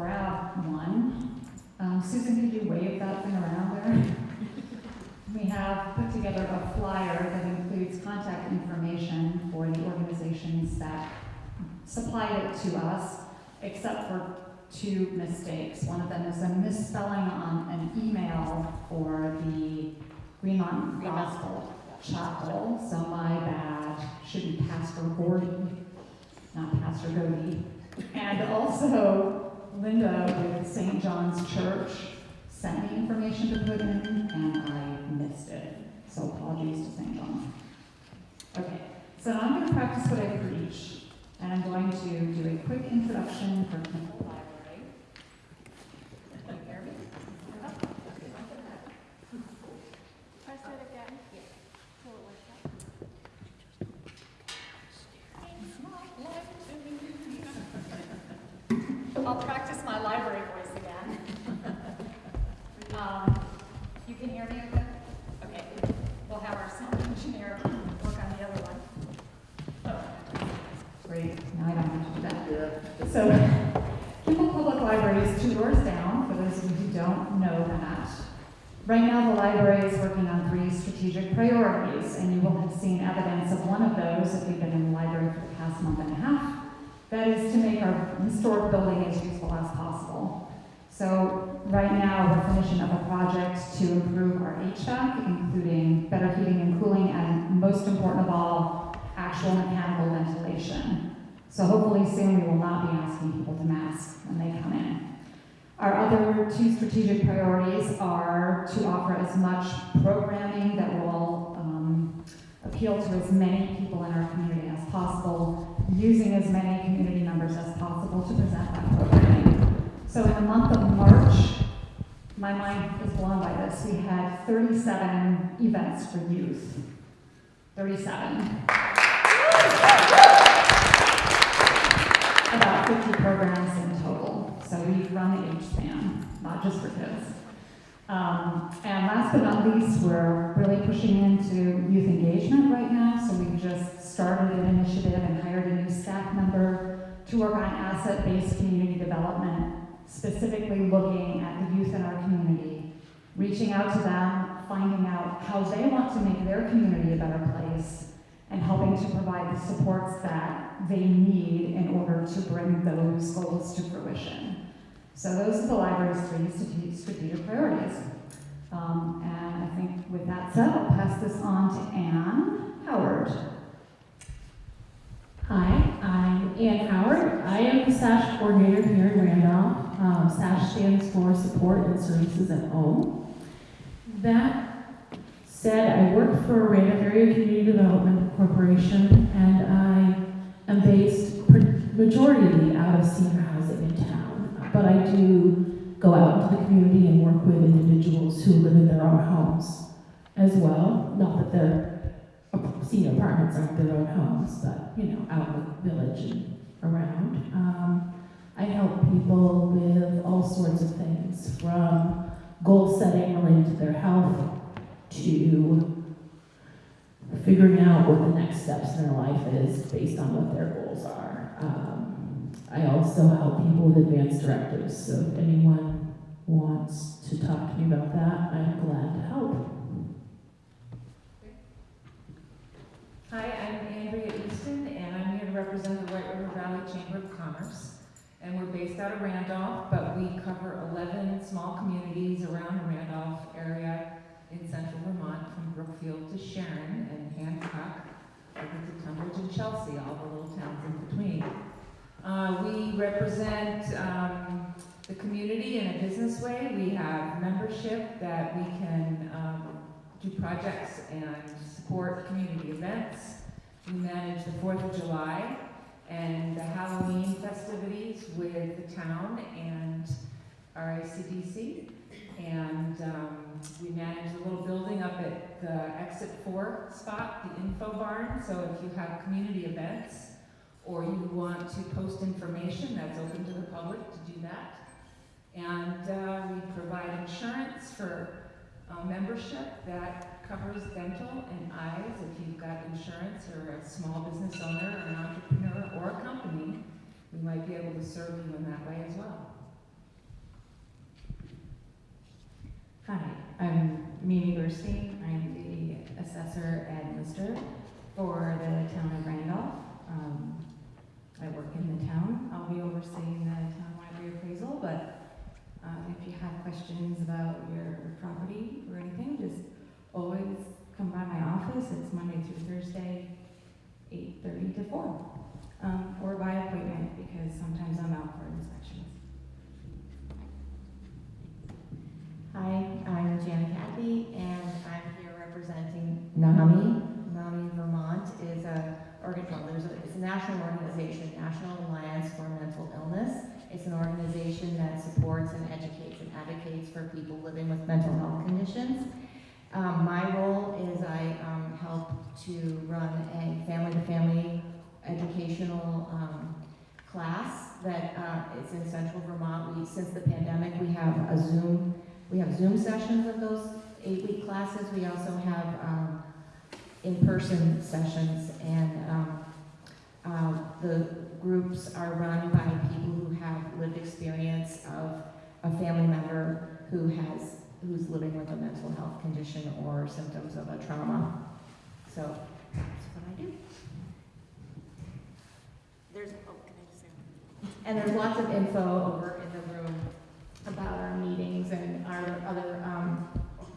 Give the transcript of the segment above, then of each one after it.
grab one, um, Susan, could you wave that thing around there? we have put together a flyer that includes contact information for the organizations that supplied it to us, except for two mistakes. One of them is a misspelling on an email for the Greenmont Gospel Chapel, so my bad. Should be Pastor Gordy, not Pastor Godey. And also, Linda with St. John's Church sent me information to put in, and I missed it. So apologies to St. John. Okay, so I'm going to practice what I preach, and I'm going to do a quick introduction for Kimball Library. Can you hear me? Press it again. So it works out. I'll practice my library voice again. Um, You can hear me okay? Okay. We'll have our sound engineer work on the other one. Oh, Great, now I don't have to do that. So, Kimball Public Library is two doors down, for those of you who don't know that. Right now, the library is working on three strategic priorities, and you will have seen evidence of one of those if you've been in the library for the past month and a half. That is to make our historic building as useful as possible. So right now, we're finishing up a project to improve our HVAC, including better heating and cooling, and most important of all, actual mechanical ventilation. So hopefully soon we will not be asking people to mask when they come in. Our other two strategic priorities are to offer as much programming that will um, appeal to as many people in our community as possible, using as many community members as possible to present that programming. So in the month of March, my mind is blown by this. We had 37 events for youth. 37. About 50 programs. So we've run the age span, not just for kids. Um, and last but not least, we're really pushing into youth engagement right now. So we've just started an initiative and hired a new staff member to work on asset-based community development, specifically looking at the youth in our community, reaching out to them, finding out how they want to make their community a better place, and helping to provide the supports that they need in order to bring those goals to fruition. So those are the library's three strate- strategic priorities. Um, and I think with that said, I'll pass this on to Ann Howard. Hi, I'm Ann Howard. I am the SASH coordinator here in Randolph. Um, SASH stands for Support and Services at Home. That said, I work for Randolph Area Community Development Corporation, and am based majority out of senior housing in town. But I do go out into the community and work with individuals who live in their own homes as well. Not that they're senior apartments aren't their own homes, but, you know, out in the village and around. Um, I help people with all sorts of things, from goal setting related to their health to figuring out what the next steps in their life is based on what their goals are. Um, I also help people with advanced directives, so if anyone wants to talk to me about that, I'm glad to help. Hi, I'm Andrea Easton, and I'm here to represent the White River Valley Chamber of Commerce. And we're based out of Randolph, but we cover 11 small communities around the Randolph area in central Vermont, from Brookfield to Sharon and Hancock, over to Tunbridge and Chelsea, all the little towns in between. Uh, we represent um, the community in a business way. We have membership that we can um, do projects and support community events. We manage the Fourth of July and the Halloween festivities with the town and RACDC. And um, we manage the little building up at the exit four spot, the info barn. So if you have community events or you want to post information, that's open to the public to do that. And uh, we provide insurance for uh, membership that covers dental and eyes. If you've got insurance or a small business owner or an entrepreneur or a company, we might be able to serve you in that way as well. Hi, I'm Mimi Burstein. I'm the assessor at Lister for the town of Randolph. Um, I work in the town. I'll be overseeing the townwide reappraisal, but um, if you have questions about your property or anything, just always come by my office. It's Monday through Thursday, 8:30 to 4, um, or by appointment because sometimes I'm out for Hi, I'm Jan Cathy, and I'm here representing NAMI. NAMI Vermont is a, organ- well, there's a, it's a national organization, National Alliance for Mental Illness. It's an organization that supports and educates and advocates for people living with mental health conditions. Um, my role is I um, help to run a family-to-family educational um, class that uh, is in central Vermont. We, since the pandemic, we have a Zoom we have Zoom sessions of those eight-week classes. We also have um, in-person sessions, and um, uh, the groups are run by people who have lived experience of a family member who has who's living with a mental health condition or symptoms of a trauma. So that's what I do. There's oh, can I just say? And there's lots of info over in the room about our meetings and our other, um,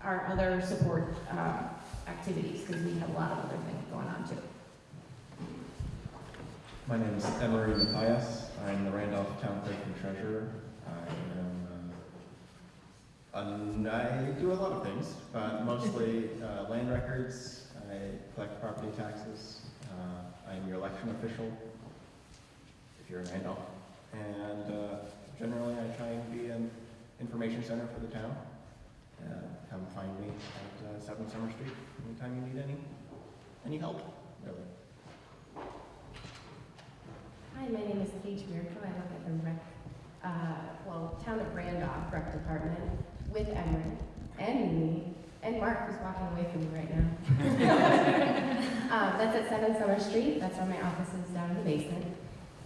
our other support, uh, activities, because we have a lot of other things going on too. My name is Emery Matthias. I'm the Randolph Town Clerk and Treasurer. I am, uh, I do a lot of things, but mostly uh, land records. I collect property taxes. Uh, I'm your election official, if you're in Randolph. And uh, generally, I try and be an information center for the town. Uh, come find me at uh, 7 Summer Street anytime you need any any help, really. Hi, my name is Paige Miracle. I work at the rec, uh, well, Town of Randolph Rec Department with Emery and Mimi and Mark, who's walking away from me right now. um, that's at 7 Summer Street. That's where my office is down in the basement.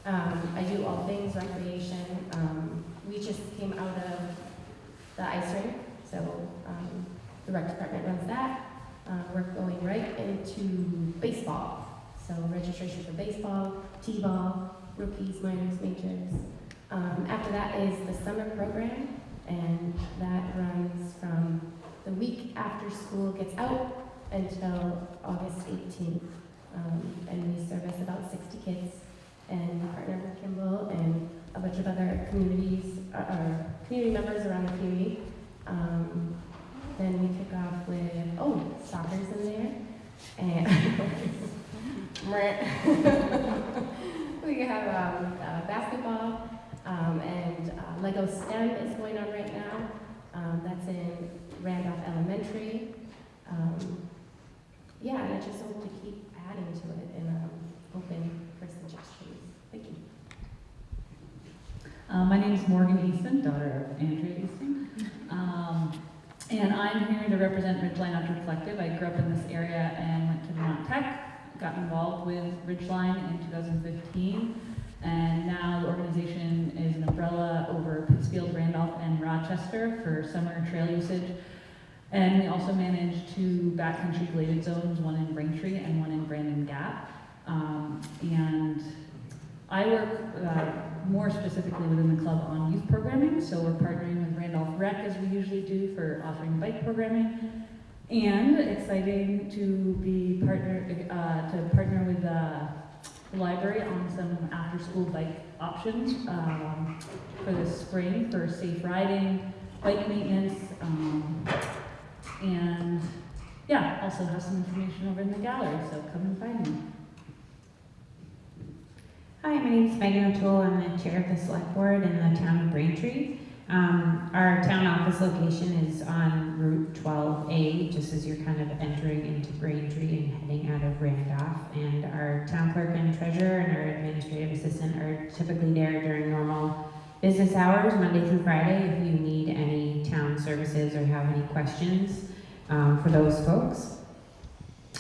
Um, I do all things recreation. Um, we just came out of the ice rink, so um, the rec department runs that. Uh, we're going right into baseball. So registration for baseball, t-ball, rookies, minors, majors. Um, after that is the summer program, and that runs from the week after school gets out until August 18th. Um, and we service about 60 kids, and partner with Kimball and a bunch of other communities, uh, uh, community members around the community. Um, then we kick off with, oh, soccer's in there, and we have um, uh, basketball, um, and uh, Lego STEM is going on right now. Um, that's in Randolph Elementary. Um, yeah, and I just hope to keep adding to it and um, open for suggestions. Thank you. Uh, my name is Morgan Easton, daughter of Andrea Easton. Um, and I'm here to represent Ridgeline Outdoor Collective. I grew up in this area and went to Vermont Tech, got involved with Ridgeline in 2015. And now the organization is an umbrella over Pittsfield, Randolph, and Rochester for summer trail usage. And we also manage two backcountry graded zones, one in Braintree and one in Brandon Gap. Um, and I work uh, more specifically within the club on youth programming, so we're partnering with Randolph Rec as we usually do for offering bike programming. And exciting to be partner uh, to partner with uh, the library on some after-school bike options um, for the spring for safe riding, bike maintenance, um, and yeah, also have some information over in the gallery, so come and find me. Hi, my name is Megan O'Toole. I'm the chair of the select board in the town of Braintree. Um, our town office location is on Route 12A, just as you're kind of entering into Braintree and heading out of Randolph. And our town clerk and treasurer and our administrative assistant are typically there during normal business hours, Monday through Friday, if you need any town services or have any questions um, for those folks.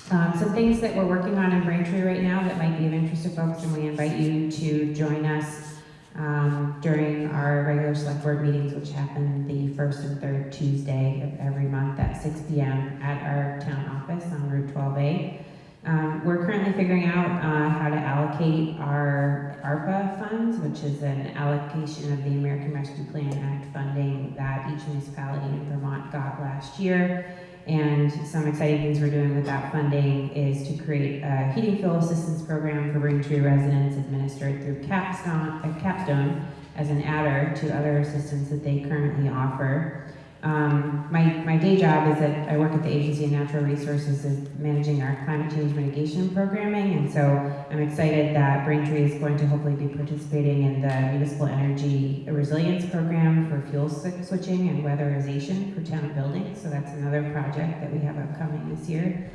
Um, some things that we're working on in Braintree right now that might be of interest to folks, and we invite you to join us um, during our regular select board meetings, which happen the first and third Tuesday of every month at 6 p.m. at our town office on Route 12A. Um, we're currently figuring out uh, how to allocate our ARPA funds, which is an allocation of the American Rescue Plan Act funding that each municipality in Vermont got last year. And some exciting things we're doing with that funding is to create a heating fuel assistance program for Braintree residents administered through Capstone, uh, Capstone as an adder to other assistance that they currently offer. Um, my, my day job is that I work at the Agency of Natural Resources as managing our climate change mitigation programming, and so I'm excited that Braintree is going to hopefully be participating in the Municipal Energy Resilience Program for fuel switching and weatherization for town buildings, so that's another project that we have upcoming this year.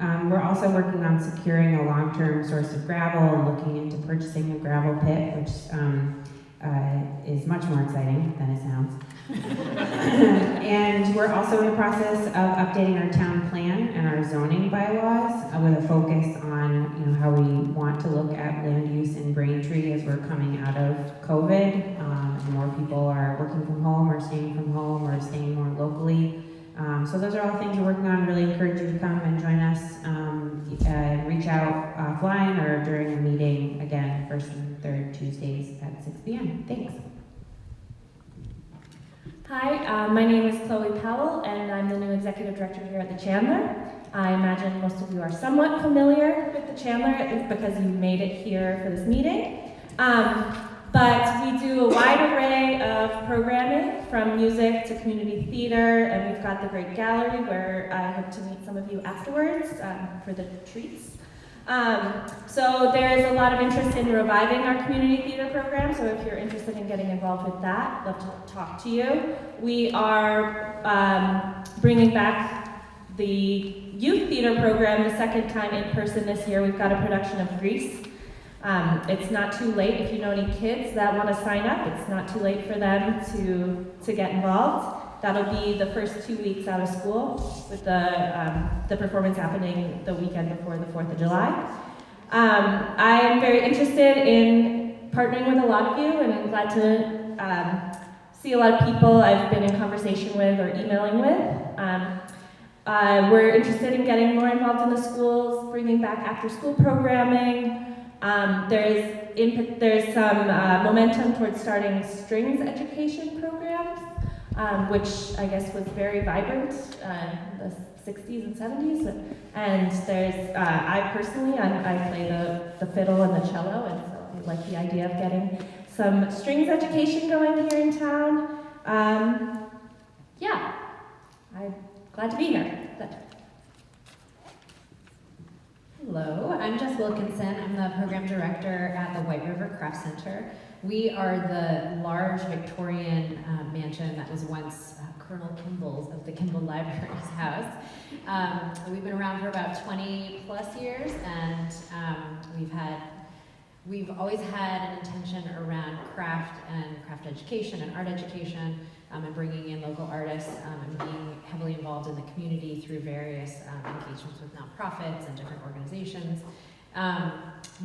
Um, we're also working on securing a long-term source of gravel and looking into purchasing a gravel pit, which um, uh, is much more exciting than it sounds. and we're also in the process of updating our town plan and our zoning bylaws uh, with a focus on you know how we want to look at land use in Braintree as we're coming out of COVID. Um, more people are working from home or staying from home or staying more locally. Um, so those are all things we're working on. Really encourage you to come and join us. Um, reach out offline or during a meeting again, first and third Tuesdays at 6 p.m. Thanks. Hi, uh, my name is Chloe Powell, and I'm the new executive director here at the Chandler. I imagine most of you are somewhat familiar with the Chandler because you made it here for this meeting. Um, but we do a wide array of programming from music to community theater, and we've got the great gallery where I hope to meet some of you afterwards um, for the treats. Um, so there's a lot of interest in reviving our community theater program, so if you're interested in getting involved with that, love to talk to you. We are um, bringing back the youth theater program the second time in person this year. We've got a production of Grease. Um, it's not too late if you know any kids that want to sign up. It's not too late for them to, to get involved. That'll be the first two weeks out of school, with the, um, the performance happening the weekend before the 4th of July. Um, I am very interested in partnering with a lot of you, and I'm glad to um, see a lot of people I've been in conversation with or emailing with. Um, uh, we're interested in getting more involved in the schools, bringing back after-school programming. Um, there's, in, there's some uh, momentum towards starting strings education programs um, which I guess was very vibrant uh, in the 60s and 70s. And there's, uh, I personally, I, I play the, the fiddle and the cello, and so I like the idea of getting some strings education going here in town. Um, yeah, I'm glad to be here. Hello, I'm Jess Wilkinson. I'm the program director at the White River Craft Center. We are the large Victorian uh, mansion that was once uh, Colonel Kimball's of the Kimball Library's house. Um, we've been around for about 20 plus years, and um, we've had we've always had an intention around craft and craft education and art education, um, and bringing in local artists um, and being heavily involved in the community through various um, engagements with nonprofits and different organizations. Um,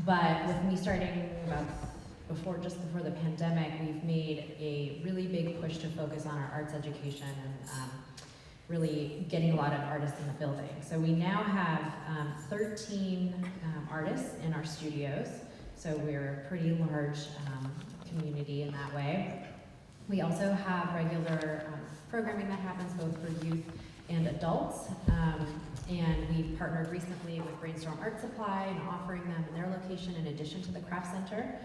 but with me starting about before, just before the pandemic, we've made a really big push to focus on our arts education and um, really getting a lot of artists in the building. So we now have um, 13 um, artists in our studios. So we're a pretty large um, community in that way. We also have regular um, programming that happens both for youth and adults. Um, and we've partnered recently with Brainstorm Art Supply and offering them in their location location in addition to the craft center.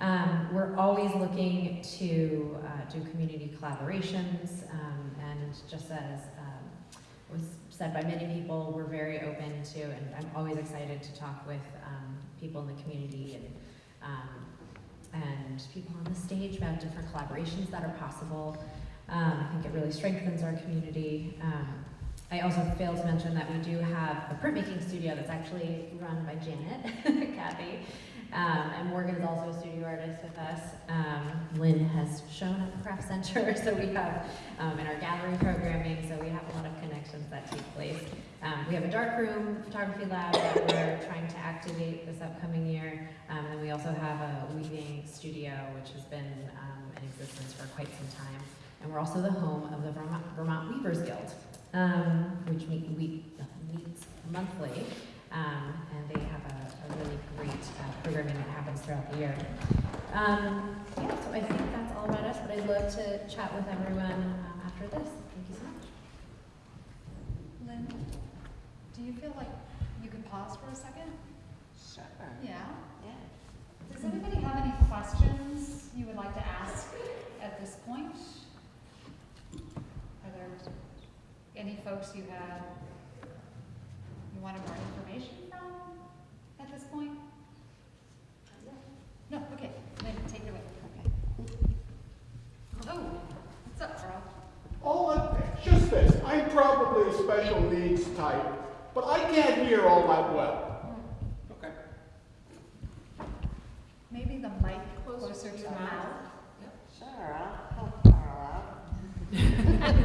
Um, we're always looking to uh, do community collaborations, um, and just as um, was said by many people, we're very open to, and I'm always excited to talk with um, people in the community and um, and people on the stage about different collaborations that are possible. Um, I think it really strengthens our community. I also failed to mention that we do have a printmaking studio that's actually run by Janet, Kathy, um, and Morgan's also a studio artist with us. Um, Lynn has shown at the craft center, so we have um, in our gallery programming, so we have a lot of connections that take place. Um, we have a dark room photography lab that we're trying to activate this upcoming year, um, and we also have a weaving studio, which has been um, in existence for quite some time. And we're also the home of the Vermont, Vermont Weavers Guild, which meets monthly. Um, and they have a, a really great uh, programming that happens throughout the year. Um, yeah, so I think that's all about us, but I'd love to chat with everyone um, after this. Thank you so much. Lynn, do you feel like you could pause for a second? Sure. Yeah? Yeah. Does anybody have any questions you would like to ask at this point? Are there any folks you have, you wanted more information from at this point? No, okay, then take it away. Okay. Oh, what's up, Carl? All of, just this, I'm probably a special needs type, but I can't hear all that well. Okay. Maybe the mic closer to your mouth? Sure, I'll help Carl out.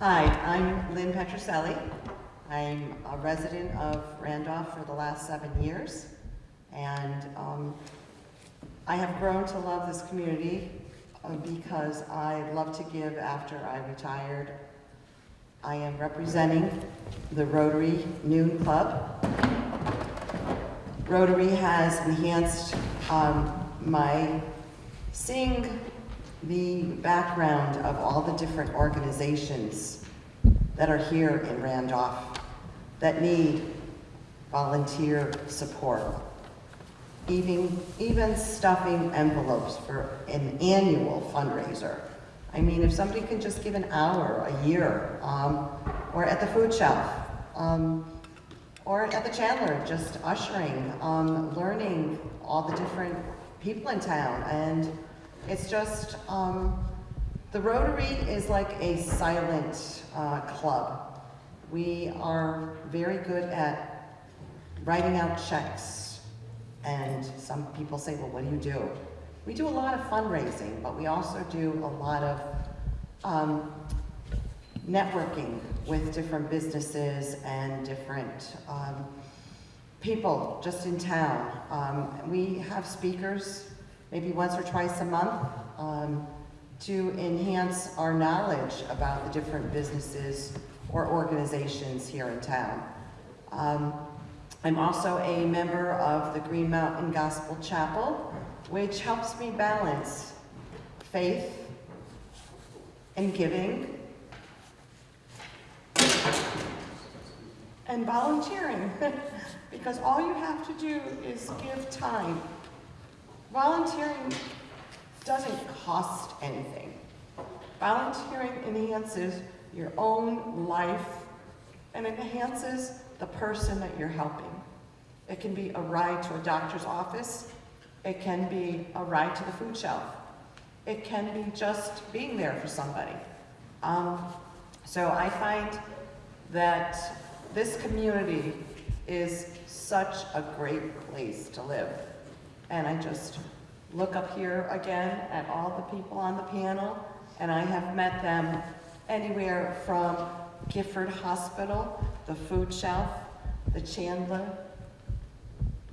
Hi, I'm Lynn Petroselli. I'm a resident of Randolph for the last seven years. And um, I have grown to love this community uh, because I love to give after I retired. I am representing the Rotary Noon Club. Rotary has enhanced um, my seeing the background of all the different organizations that are here in Randolph that need volunteer support. Even, even stuffing envelopes for an annual fundraiser. I mean, if somebody can just give an hour a year, um, or at the food shelf, um, or at the Chandler, just ushering, um, learning all the different people in town. And it's just, um, the Rotary is like a silent uh, club. We are very good at writing out checks. And some people say, well, what do you do? We do a lot of fundraising, but we also do a lot of um, networking with different businesses and different um, people just in town. Um, we have speakers maybe once or twice a month um, to enhance our knowledge about the different businesses or organizations here in town. Um, I'm also a member of the Green Mountain Gospel Chapel, which helps me balance faith and giving and volunteering because all you have to do is give time. Volunteering doesn't cost anything. Volunteering enhances your own life and enhances the person that you're helping. It can be a ride to a doctor's office. It can be a ride to the food shelf. It can be just being there for somebody. Um, so I find that this community is such a great place to live. And I just look up here again at all the people on the panel, and I have met them anywhere from Gifford Hospital, the food shelf, the Chandler.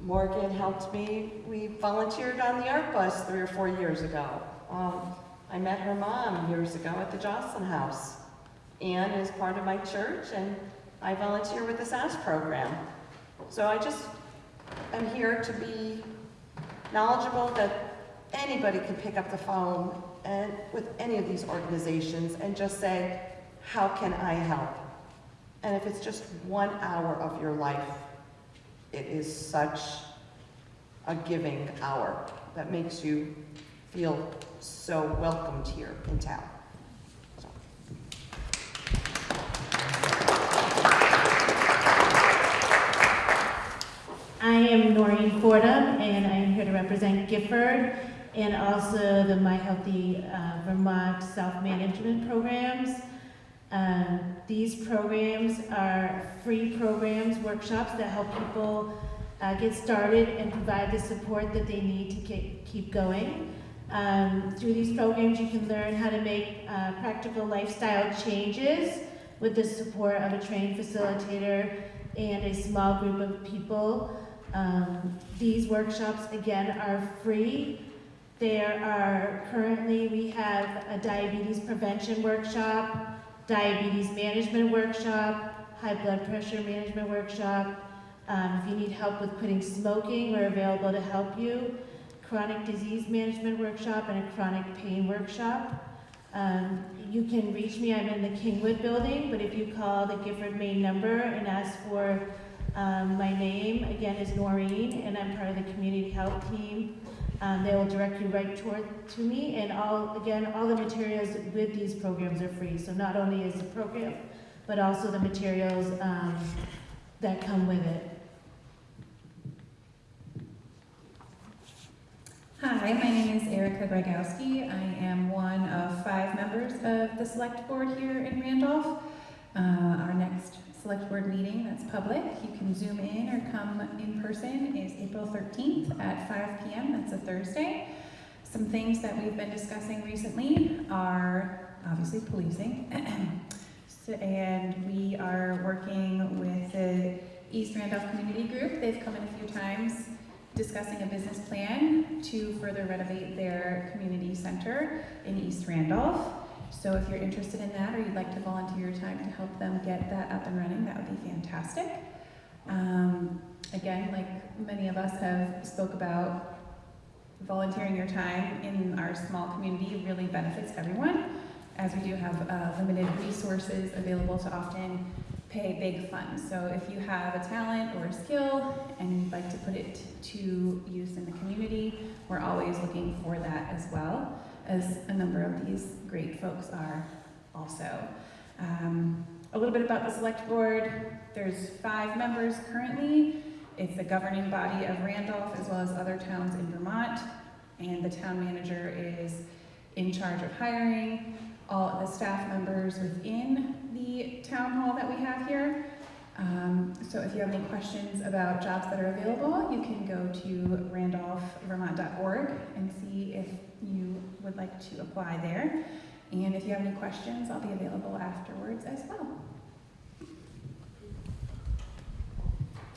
Morgan helped me. We volunteered on the art bus three or four years ago. Um, I met her mom years ago at the Jocelyn House. Anne is part of my church, and I volunteer with the SASH program. So I just am here to be knowledgeable that anybody can pick up the phone and with any of these organizations and just say, how can I help? And if it's just one hour of your life, It is such a giving hour that makes you feel so welcomed here in town. I am Noreen Fordham, and I am here to represent Gifford and also the My Healthy uh, Vermont Self-Management Programs. Um, These programs are free programs, workshops that help people uh, get started and provide the support that they need to ke- keep going. Um, Through these programs, you can learn how to make uh, practical lifestyle changes with the support of a trained facilitator and a small group of people. Um, These workshops, again, are free. There are, currently, we have a diabetes prevention workshop, diabetes management workshop, high blood pressure management workshop. Um, If you need help with quitting smoking, we're available to help you. Chronic disease management workshop and a chronic pain workshop. Um, You can reach me, I'm in the Kingwood building, but if you call the Gifford main number and ask for um, my name, again, is Noreen, and I'm part of the community health team. Um, they will direct you right toward, to me, and all, again, all the materials with these programs are free. So not only is the program, but also the materials, um, that come with it. Hi, my name is Erica Gregowski. I am one of five members of the select board here in Randolph. Uh, our next select board meeting that's public, you can zoom in or come in person, is April 13th at 5 p.m. That's a Thursday. Some things that we've been discussing recently are obviously policing. So- and we are working with the East Randolph Community Group. They've come in a few times discussing a business plan to further renovate their community center in East Randolph. So if you're interested in that or you'd like to volunteer your time to help them get that up and running, that would be fantastic. Um, again, like many of us have spoke about, volunteering your time in our small community really benefits everyone, as we do have uh, limited resources available to often pay big funds. So if you have a talent or a skill and you'd like to put it to use in the community, we're always looking for that as well, as a number of these great folks are also. Um, a little bit about the select board. There's five members currently. It's the governing body of Randolph as well as other towns in Vermont. And the town manager is in charge of hiring all of the staff members within the town hall that we have here. Um, so if you have any questions about jobs that are available, you can go to randolphvermont.org and see if you would like to apply there. And if you have any questions, I'll be available afterwards as well.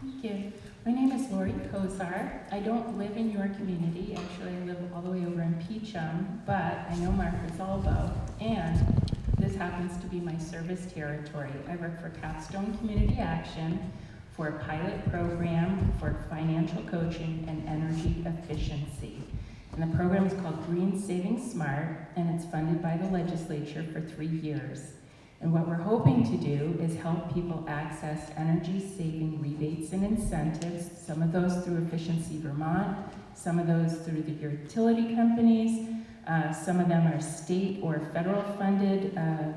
Thank you. My name is Lori Kozar. I don't live in your community. Actually, I live all the way over in Peacham, but I know Mark Rosalvo, and this happens to be my service territory. I work for Capstone Community Action for a pilot program for financial coaching and energy efficiency. And the program is called Green Saving Smart, and it's funded by the legislature for three years. And what we're hoping to do is help people access energy-saving rebates and incentives, some of those through Efficiency Vermont, some of those through the utility companies, uh, some of them are state or federal funded uh,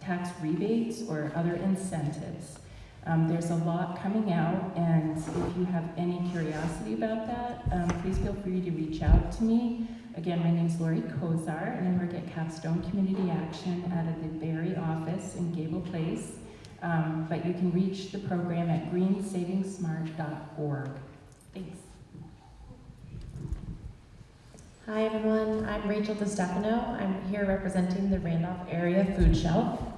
tax rebates or other incentives. Um, there's a lot coming out, and if you have any curiosity about that, um, please feel free to reach out to me. Again, my name is Lori Kozar, and I work at Capstone Community Action out of the Barre office in Gable Place. Um, but you can reach the program at greensavingsmart.org. Thanks. Hi everyone, I'm Rachel DiStefano. I'm here representing the Randolph Area Food Shelf.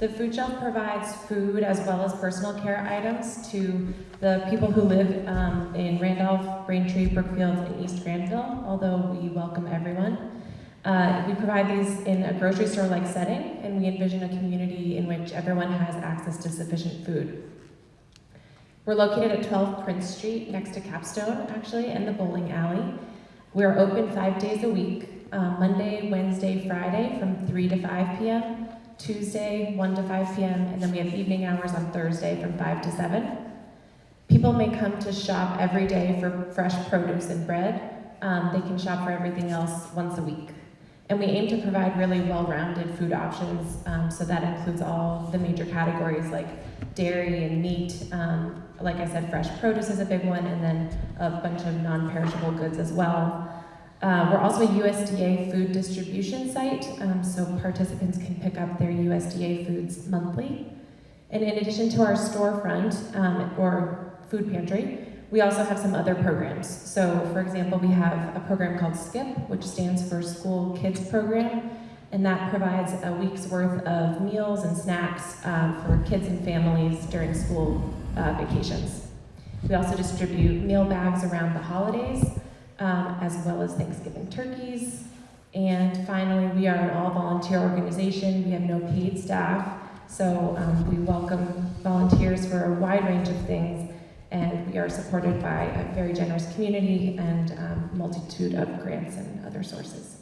The food shelf provides food as well as personal care items to the people who live um, in Randolph, Braintree, Brookfield, and East Granville, although we welcome everyone. Uh, we provide these in a grocery store-like setting, and we envision a community in which everyone has access to sufficient food. We're located at 12 Prince Street, next to Capstone, actually, and the bowling alley. We're open five days a week, uh, Monday, Wednesday, Friday, from 3 to 5 p.m., Tuesday, 1 to 5 p.m., and then we have evening hours on Thursday from 5 to 7. people may come to shop every day for fresh produce and bread. Um, they can shop for everything else once a week. And we aim to provide really well-rounded food options, um, so that includes all the major categories like dairy and meat. Um, like I said, fresh produce is a big one, and then a bunch of non-perishable goods as well. Uh, we're also a USDA food distribution site, um, so participants can pick up their USDA foods monthly. And in addition to our storefront um, or food pantry, we also have some other programs. So, for example, we have a program called SKIP, which stands for School Kids Program, and that provides a week's worth of meals and snacks um, for kids and families during school uh, vacations. We also distribute meal bags around the holidays, um, as well as Thanksgiving turkeys. And finally, we are an all-volunteer organization. We have no paid staff, so um, we welcome volunteers for a wide range of things, and we are supported by a very generous community and um, multitude of grants and other sources.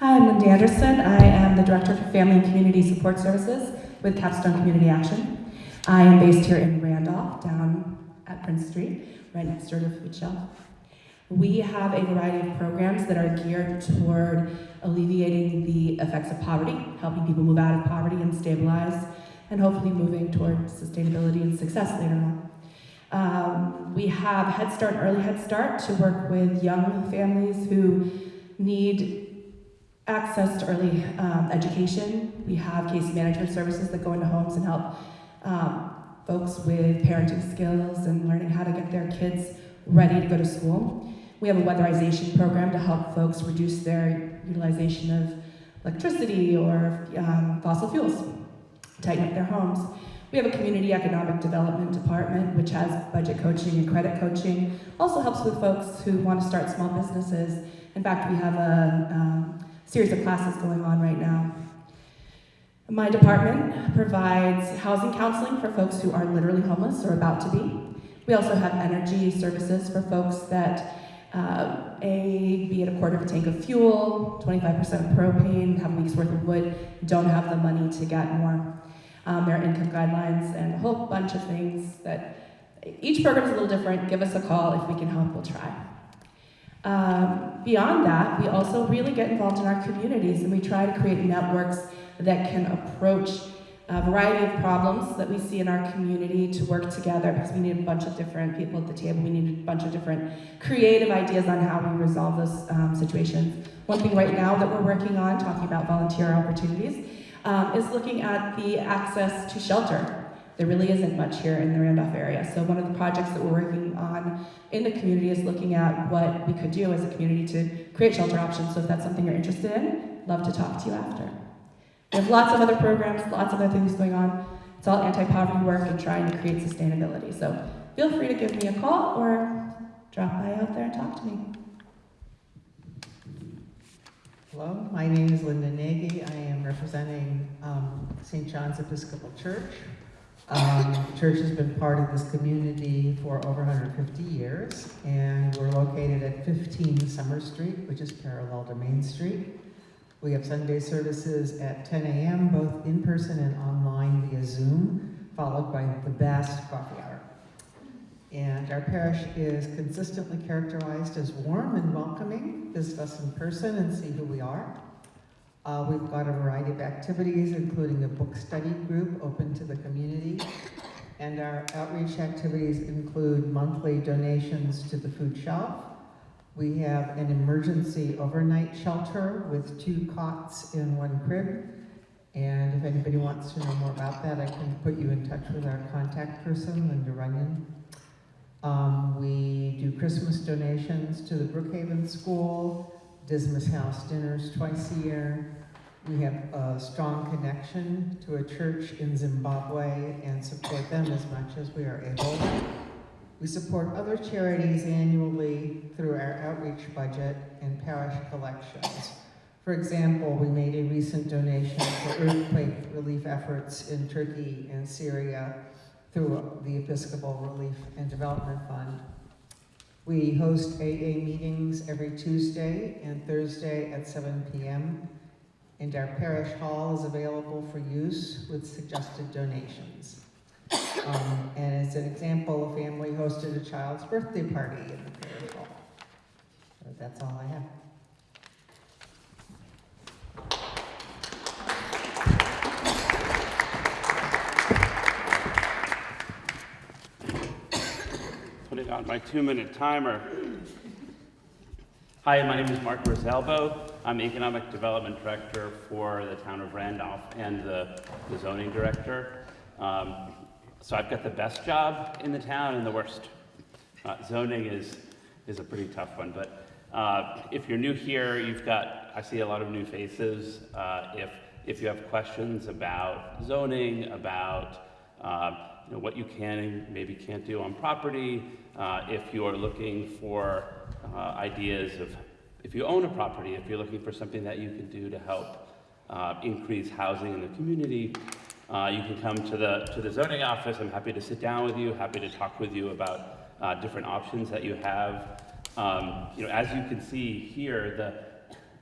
Hi, I'm Linda Anderson. I am the Director for Family and Community Support Services with Capstone Community Action. I am based here in Randolph, down Prince Street, right next door to Food Shelf. We have a variety of programs that are geared toward alleviating the effects of poverty, helping people move out of poverty and stabilize, and hopefully moving toward sustainability and success later on. Um, we have Head Start and Early Head Start to work with young families who need access to early um, education. We have case management services that go into homes and help um, folks with parenting skills and learning how to get their kids ready to go to school. We have a weatherization program to help folks reduce their utilization of electricity or um, fossil fuels, tighten up their homes. We have a community economic development department, which has budget coaching and credit coaching. Also helps with folks who want to start small businesses. In fact, we have a um, series of classes going on right now. My department provides housing counseling for folks who are literally homeless or about to be. We also have energy services for folks that uh, a, be it a quarter of a tank of fuel, 25% propane, have a week's worth of wood, don't have the money to get more. Um, there are income guidelines and a whole bunch of things that each program is a little different. Give us a call. If we can help, we'll try. Um, beyond that, we also really get involved in our communities and we try to create networks that can approach a variety of problems that we see in our community to work together because we need a bunch of different people at the table. We need a bunch of different creative ideas on how we resolve those um, situations. One thing right now that we're working on, talking about volunteer opportunities, um, is looking at the access to shelter. There really isn't much here in the Randolph area. So one of the projects that we're working on in the community is looking at what we could do as a community to create shelter options. So if that's something you're interested in, love to talk to you after. We have lots of other programs, lots of other things going on. It's all anti-poverty work and trying to create sustainability. So feel free to give me a call or drop by out there and talk to me. Hello, my name is Linda Nagy. I am representing um, St. John's Episcopal Church. Um, the church has been part of this community for over 150 years, and we're located at 15 Summer Street, which is parallel to Main Street. We have Sunday services at 10 a.m., both in person and online via Zoom, followed by the best coffee hour. And our parish is consistently characterized as warm and welcoming. Visit us in person and see who we are. Uh, we've got a variety of activities, including a book study group open to the community. And our outreach activities include monthly donations to the food shelf, we have an emergency overnight shelter with two cots in one crib. And if anybody wants to know more about that, I can put you in touch with our contact person, Linda Runyon. Um, we do Christmas donations to the Brookhaven School, Dismas House dinners twice a year. We have a strong connection to a church in Zimbabwe and support them as much as we are able. We support other charities annually through our outreach budget and parish collections. For example, we made a recent donation for earthquake relief efforts in Turkey and Syria through the Episcopal Relief and Development Fund. We host AA meetings every Tuesday and Thursday at 7 p.m. And our parish hall is available for use with suggested donations. Um, and as an example, a family hosted a child's birthday party in the parish hall. So that's all I have. Putting on my two-minute timer. Hi, my name is Mark Rosalbo. I'm Economic Development Director for the town of Randolph and the the zoning director. Um, So I've got the best job in the town and the worst. Uh, Zoning is, is a pretty tough one, but uh, if you're new here, you've got, I see a lot of new faces. Uh, If, if you have questions about zoning, about uh, you know, what you can and maybe can't do on property, uh, if you're looking for uh, ideas of, if you own a property, if you're looking for something that you can do to help increase housing in the community, uh, you can come to the, to the zoning office. I'm happy to sit down with you, happy to talk with you about uh, different options that you have. Um, you know, as you can see here, the,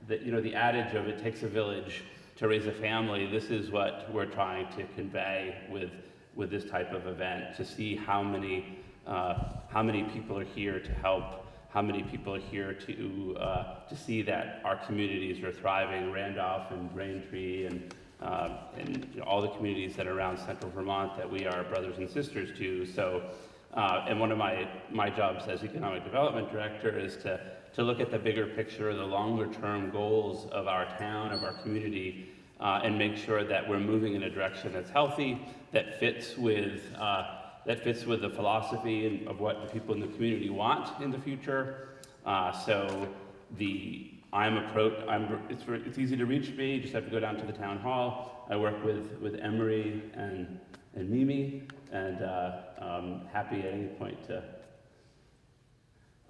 the, you know, the adage of it takes a village to raise a family, this is what we're trying to convey with, with this type of event, to see how many, uh, how many people are here to help, how many people are here to, uh, to see that our communities are thriving, Randolph and Braintree and, uh, and you know, all the communities that are around central Vermont that we are brothers and sisters to. So, uh, and one of my, my jobs as economic development director is to, to look at the bigger picture, the longer term goals of our town, of our community, uh, and make sure that we're moving in a direction that's healthy, that fits with, uh, that fits with the philosophy of what the people in the community want in the future. Uh, so the, I'm approach, I'm, it's, it's easy to reach me, you just have to go down to the town hall. I work with, with Emery and, and Mimi, and uh, I'm happy at any point to,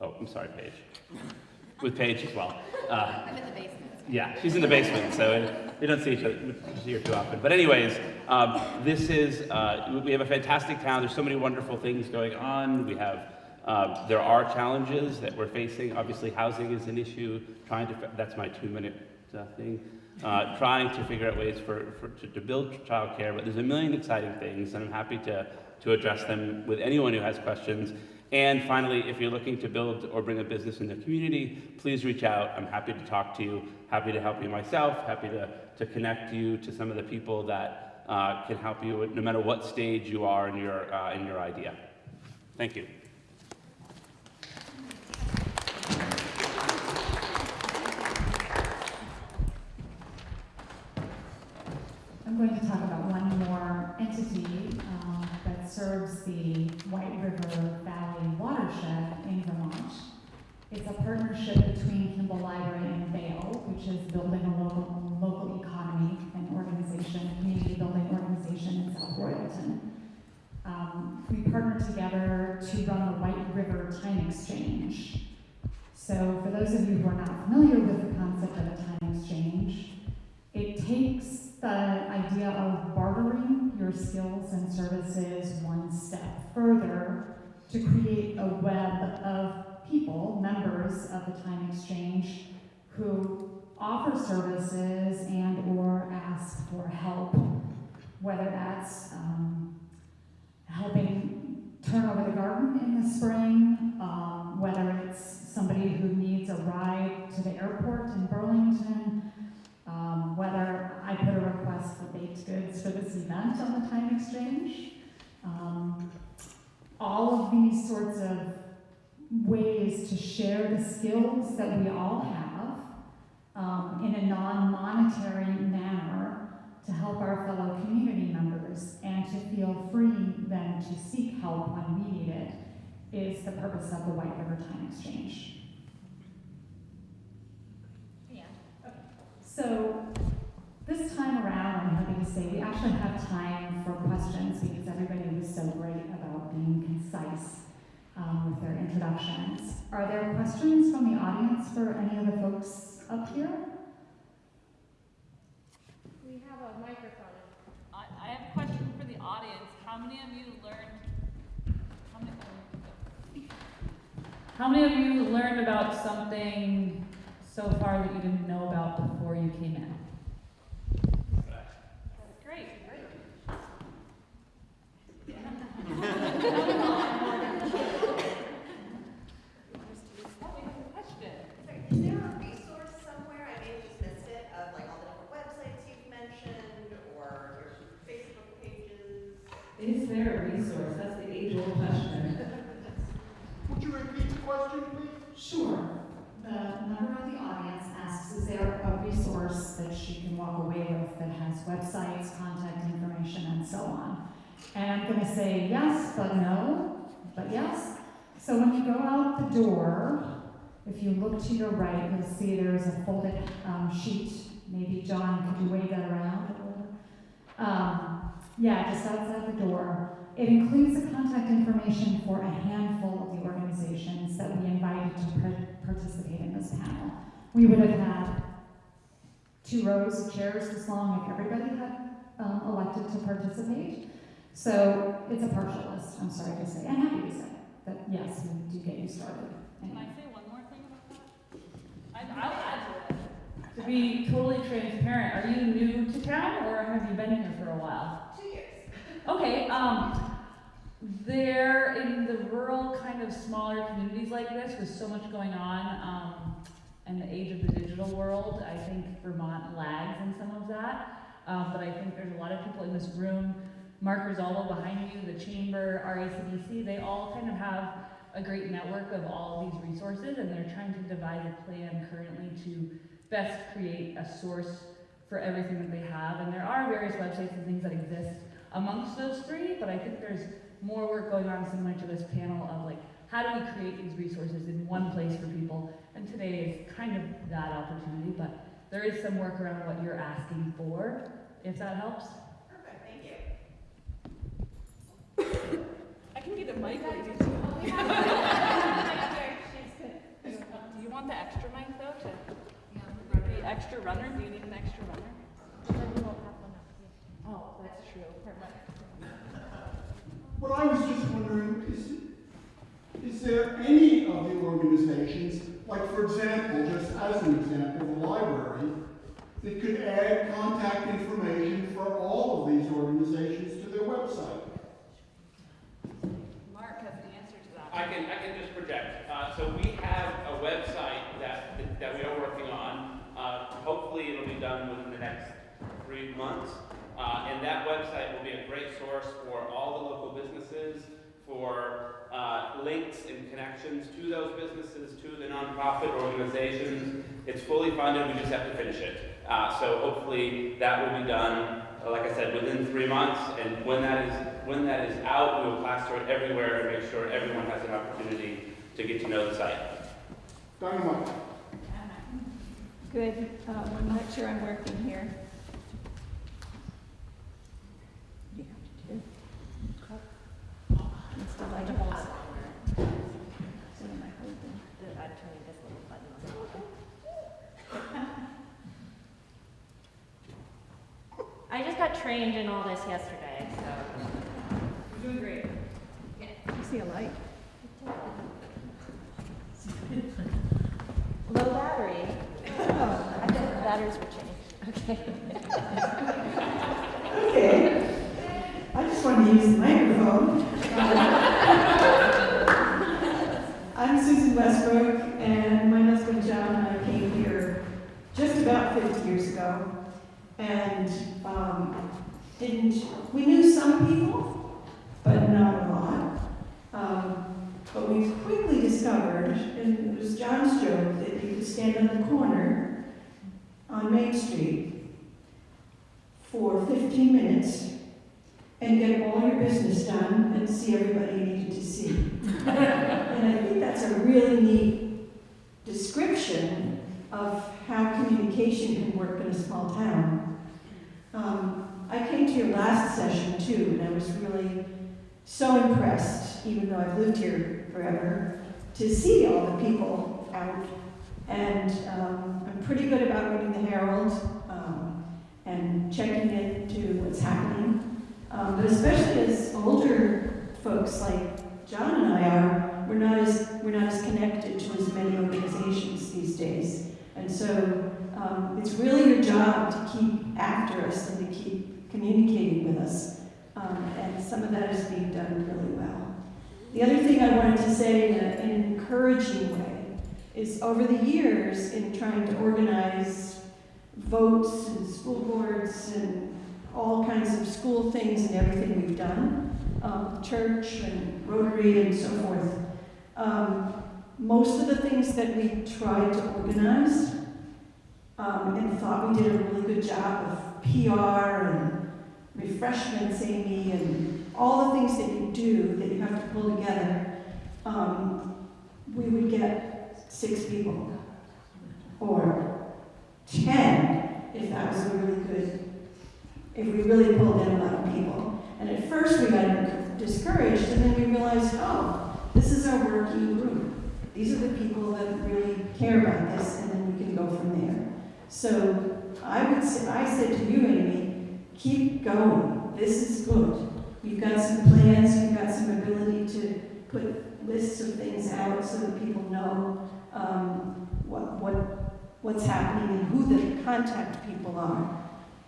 oh, I'm sorry, Paige. With Paige as well. Uh, I'm in the basement. yeah, she's in the basement, so we don't see each other see her too often. But anyways, um, this is uh, we have a fantastic town. There's so many wonderful things going on. We have uh, there are challenges that we're facing. Obviously, housing is an issue. Trying to that's my two-minute uh, thing. Uh, trying to figure out ways for, for to, to build childcare, but there's a million exciting things, and I'm happy to to address them with anyone who has questions. And finally, if you're looking to build or bring a business in the community, please reach out. I'm happy to talk to you, happy to help you myself, happy to, to connect you to some of the people that uh, can help you no matter what stage you are in your, uh, in your idea. Thank you. I'm going to talk about one more entity um, that serves the White River Valley watershed in Vermont. It's a partnership between Kimball Library and BALE, which is building a local, local economy and organization, community building organization in South Royalton. Um, we partnered together to run the White River Time Exchange. So for those of you who are not familiar with the concept of a time exchange, it takes the idea of bartering your skills and services one step further to create a web of people, members of the time exchange, who offer services and or ask for help, whether that's um, helping turn over the garden in the spring, um, whether it's somebody who needs a ride to the airport in Burlington, um, whether I put a request for baked goods for this event on the time exchange. Um, all of these sorts of ways to share the skills that we all have um, in a non-monetary manner to help our fellow community members and to feel free then to seek help when we need it is the purpose of the White River Time Exchange. Yeah. Okay. So this time around, I'm happy to say we actually have time for questions because everybody was so great about being concise um, with their introductions. Are there questions from the audience for any of the folks up here? We have a microphone. I, I have a question for the audience. How many of you learned, how many, how many of you learned about something so far that you didn't know about before you came in? Great. Great. if you look to your right, you'll see there's a folded um, sheet. Maybe John, could you wave that around? Um, yeah, just outside the door. It includes the contact information for a handful of the organizations that we invited to par- participate in this panel. We would have had two rows of chairs this long if everybody had um, elected to participate. So it's a partial list, I'm sorry to say. I'm happy to say that, yes, we do get you started. Can I say one more thing about that? I- I'll add to be totally transparent, are you new to town or have you been here for a while? Two years. Okay, um, there, in the rural kind of smaller communities like this, with so much going on, um, in the age of the digital world, I think Vermont lags in some of that. Um, but I think there's a lot of people in this room, Mark Rosalbo behind you, the chamber, RACDC, they all kind of have a great network of all of these resources, and they're trying to devise a plan currently to best create a source for everything that they have. And there are various websites and things that exist amongst those three, but I think there's more work going on similar to this panel of like, how do we create these resources in one place for people? And today is kind of that opportunity, but there is some work around what you're asking for, if that helps. Perfect, thank you. I can get a mic Do you want the extra mic though, to, the extra runner, do you need an extra runner? Oh, that's true. What I was just wondering is, is there any of the organizations, like for example, just as an example, the library, that could add contact information for all of these organizations to their website? Mark has the answer to that. I can, I can just project. Uh, so we have a website that, that we are working on. Uh, hopefully it'll be done within the next three months. Uh, and that website will be a great source for all the local businesses, for uh, links and connections to those businesses, to the nonprofit organizations. It's fully funded, we just have to finish it. Uh, so hopefully that will be done, uh, like I said, within three months. And when that is when that is out, we will plaster it everywhere and make sure everyone has an opportunity to get to know the site. Dynamite. Good, um, I'm not sure I'm working here. You have to do. It's the light bulbs. What am I holding? I'm turning this little button on. I just got trained in all this yesterday, so. You're doing great. Yeah. You see a light? Low battery. Oh, I think the batteries were changed. Okay. Okay. I just wanted to use the microphone. I'm Susan Westbrook, and my husband John and I came here just about 50 years ago. And um, didn't, we knew some people, but not a lot. Um, but we quickly discovered, and it was John's joke, that you could stand on the corner on Main Street for 15 minutes and get all your business done and see everybody you needed to see. and I think that's a really neat description of how communication can work in a small town. Um, I came to your last session too, and I was really so impressed, even though I've lived here forever, to see all the people out. And um, I'm pretty good about reading the Herald um, and checking into what's happening. Um, but especially as older folks like John and I are, we're not as we're not as connected to as many organizations these days. And so um, it's really your job to keep after us and to keep communicating with us. Um, and some of that is being done really well. The other thing I wanted to say in, in an encouraging way is over the years in trying to organize votes and school boards and all kinds of school things and everything we've done, um, church and Rotary and so forth. Um, most of the things that we tried to organize um, and thought we did a really good job of PR and refreshments, Amy, and all the things that you do that you have to pull together, um, we would get six people. Or ten, if that was a really good, if we really pulled in a lot of people. And at first we got discouraged, and then we realized, oh, this is our working group. These are the people that really care about this, and then we can go from there. So I would say, I said to you, Amy, keep going. This is good. You've got some plans, you've got some ability to put lists of things out so that people know um, what, what, what's happening and who the contact people are.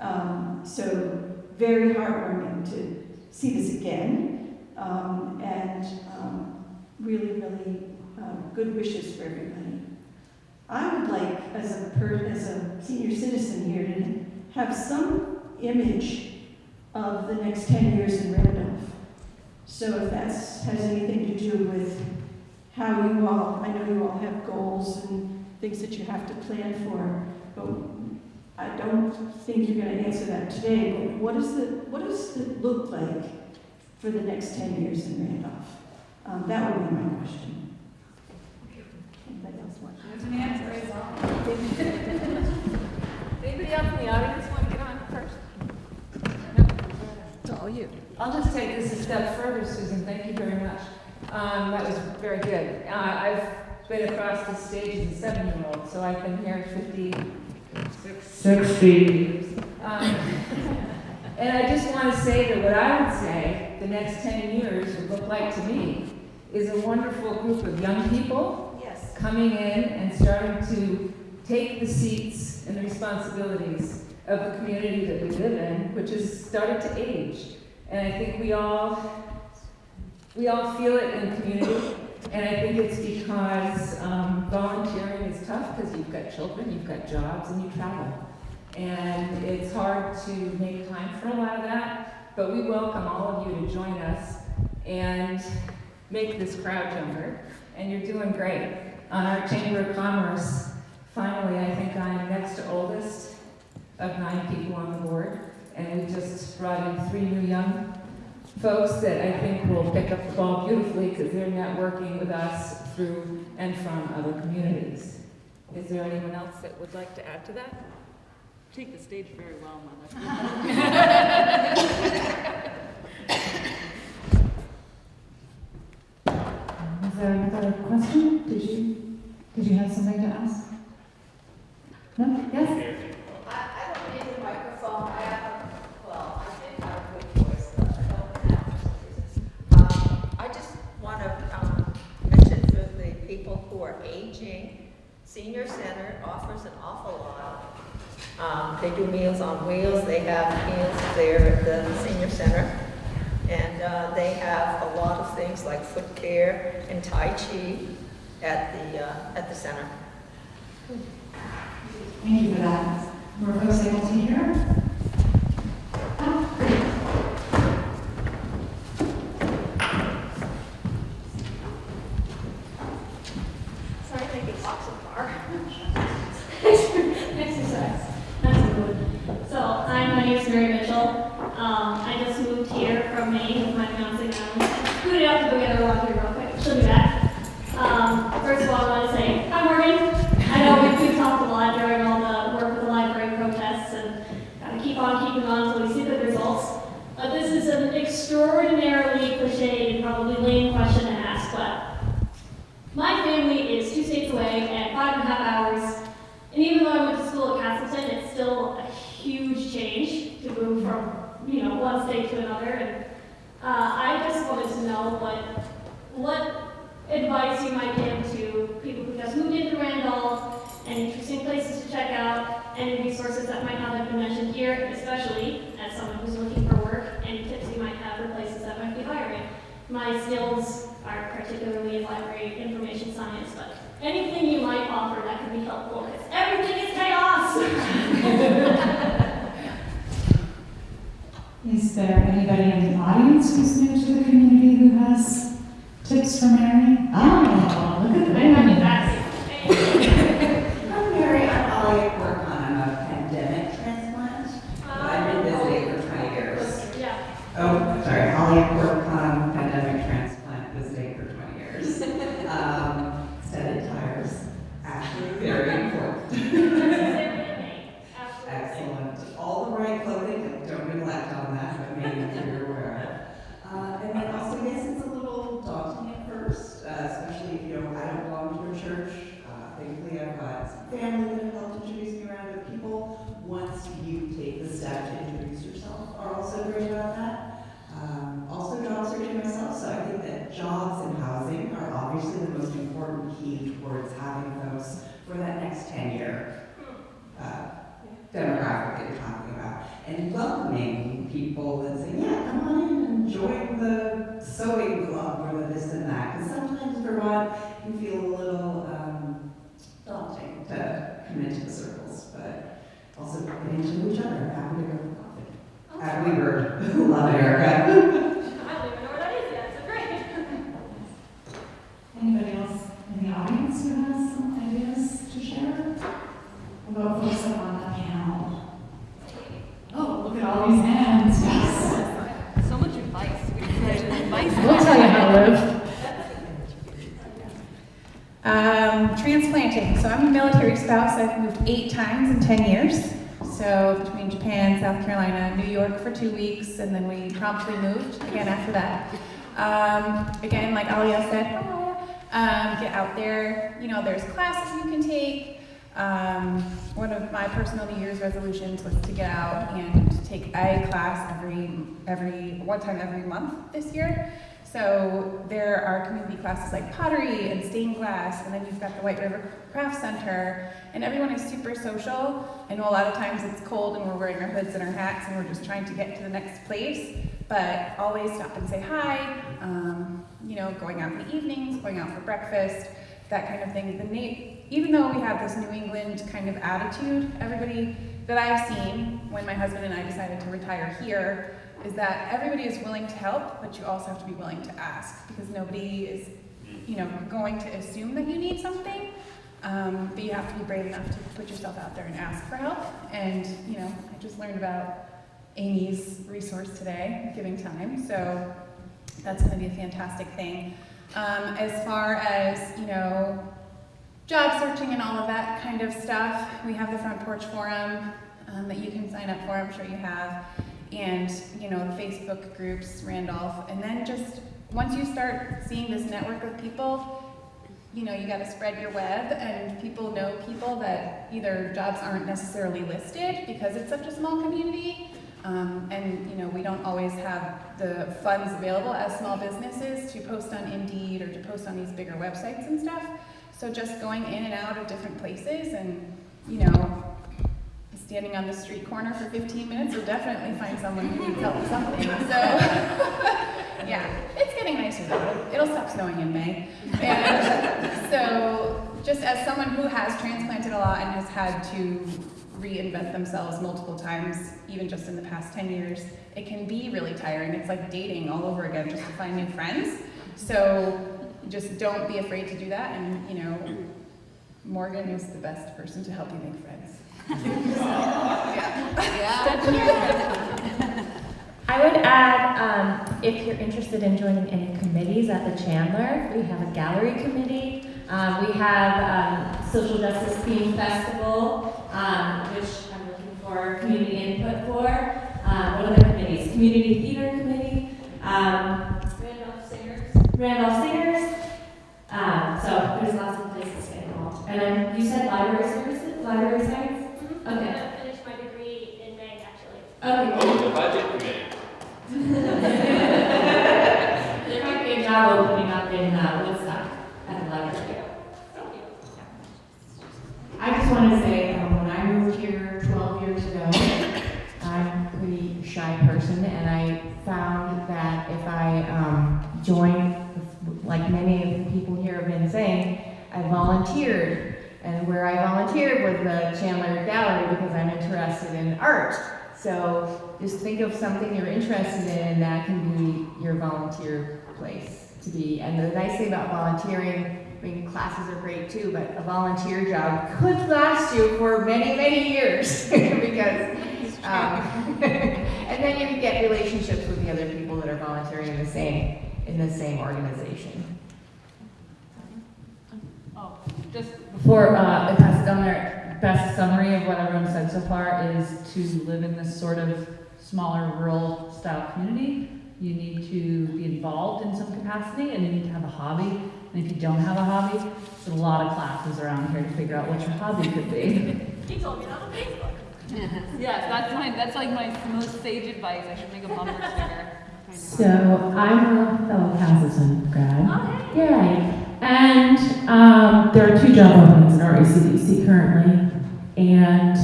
Um, so very heartwarming to see this again, um, and um, really, really um, good wishes for everybody. I would like, as a per, as a senior citizen here, to have some image of the next 10 years in Randolph. So if that has anything to do with how you all, I know you all have goals and things that you have to plan for, but I don't think you're going to answer that today, but what, is the, what does it look like for the next 10 years in Randolph? Um, that would be my question. Anybody else want? There's an answer, is all. Anybody else in the audience want to get on first? No? It's all you. I'll just take this a step further, Susan, thank you very much. Um, that was very good. Uh, I've been across the stage as a seven-year-old, so I've been here fifty-six. Sixty. Um, and I just want to say that what I would say the next ten years would look like to me is a wonderful group of young people Yes. coming in and starting to take the seats and the responsibilities of the community that we live in, which has started to age. And I think we all, we all feel it in the community. And I think it's because um, volunteering is tough because you've got children, you've got jobs, and you travel. And it's hard to make time for a lot of that, but we welcome all of you to join us and make this crowd younger. And you're doing great. On our Chamber of Commerce, finally, I think I'm next to oldest of nine people on the board. And we just brought in three new young folks that I think will pick up the ball beautifully because they're networking with us through and from other communities. Is there anyone else that would like to add to that? Take the stage very well, Is there another question? Did you, did you have something to ask? No? Yes? I, I don't need a microphone, I have, well, I did have a good voice, but I don't have for some reason. Um, I just want to, um, mention to the people who are aging, Senior Center offers an awful lot. Um, they do Meals on Wheels, they have meals there at the Senior Center. And, uh, they have a lot of things like foot care and Tai Chi at the, uh, at the center. Thank you for that. Were folks able to hear? Oh, great. Sorry to make it walk so far. Exercise. That's good. So, hi, my name is Mary Mitchell. Um, I just moved here from Maine with my fiance now. Scooted out to go get her walk here real quick. She'll be back. Um, first of all, I want to say, hi Morgan. I know we- we've talked a lot during all the work with the library protests and gotta keep on keeping on until we see the results. But this is an extraordinarily cliche and probably lame question to ask, but my family is two states away and five and a half hours. And even though I went to school at Castleton, it's still a huge change to move from, you know, one state to another. And uh, I just wanted to know what, what advice you might give to people who just moved into Randolph, and interesting places to check out, any resources that might not have been mentioned here, especially as someone who's looking for work, any tips you might have for places that might be hiring. My skills are particularly in library information science, but anything you might offer that could be helpful, because everything is chaos. Is there anybody in the audience who's new to the community who has tips for Mary? Oh, look at that. I'm Mary, I work on a pandemic transplant. key towards having those for that next ten-year uh, you're talking about. And welcoming people and saying, yeah, come on in and join the sewing club or the this and that. Because sometimes Vermont can feel a little um, daunting to come into the circles, but also get into each other. Happy to go for coffee. At Weaver, love Erica. I don't even know where that is yet, so great. Anybody else in the audience who has some ideas to share? About folks up on the panel? Oh, look at all these hands, yes. So much advice. We could advice. We'll tell you how to live. Um, transplanting. So I'm a military spouse. I've moved eight times in 10 years. So between Japan, Carolina, New York for two weeks, and then we promptly moved again after that. Um, again, like Alia said, um, get out there. You know, there's classes you can take. Um, one of my personal New Year's resolutions was to get out and take a class every every one time every month this year. So there are community classes like pottery and stained glass, and then you've got the White River Craft Center, and everyone is super social. I know a lot of times it's cold and we're wearing our hoods and our hats and we're just trying to get to the next place, but always stop and say hi. Um, you know, going out in the evenings, going out for breakfast, that kind of thing. The even though we have this New England kind of attitude, everybody that I've seen when my husband and I decided to retire here is that everybody is willing to help, but you also have to be willing to ask because nobody is, you know, going to assume that you need something. Um, but you have to be brave enough to put yourself out there and ask for help. And you know, I just learned about Amy's resource today, Giving Time. So that's going to be a fantastic thing. Um, as far as you know, job searching and all of that kind of stuff, we have the Front Porch Forum um, that you can sign up for. I'm sure you have and you know Facebook groups, Randolph, and then just once you start seeing this network of people, you know you got to spread your web, and people know people that either jobs aren't necessarily listed because it's such a small community, um, and you know we don't always have the funds available as small businesses to post on Indeed or to post on these bigger websites and stuff. So just going in and out of different places, and you know standing on the street corner for 15 minutes, you'll definitely find someone who needs help with something. So, yeah, it's getting nicer though. It'll stop snowing in May. And so, just as someone who has transplanted a lot and has had to reinvent themselves multiple times, even just in the past 10 years, it can be really tiring. It's like dating all over again just to find new friends. So, just don't be afraid to do that. And, you know, Morgan is the best person to help you make friends. I would add, um, if you're interested in joining any committees at the Chandler, we have a gallery committee. Um, we have um, social justice theme festival, um, which I'm looking for community input for. Um, what other committees? Community theater committee. Um, Randolph Singers. Randolph Singers. Um, so there's lots of places to get involved. And then you said library services, library sites. I'm Okay. gonna finish my degree in May, actually. Okay. Oh, the budget committee. There might be a job opening up in uh, Woodstock at the library. I just want to say, um, when I moved here 12 years ago, I'm a pretty shy person, and I found that if I um, joined, like many of the people here have been saying, I volunteered. And where I volunteered was the Chandler Gallery because I'm interested in art. So just think of something you're interested in, and that can be your volunteer place to be. And the nice thing about volunteering, I mean, classes are great too, but a volunteer job could last you for many, many years because, um, and then you can get relationships with the other people that are volunteering in the same in the same organization. Oh, just before uh, I pass it down there, best summary of what everyone said so far is to live in this sort of smaller rural style community. You need to be involved in some capacity and you need to have a hobby. And if you don't have a hobby, there's a lot of classes around here to figure out what your hobby could be. He told me that on Facebook. yes, that's my that's like my most sage advice. I should make a bumper sticker. So I'm a fellow Castleton grad. Yay. And um, Um, there are two job openings in RACDC currently, and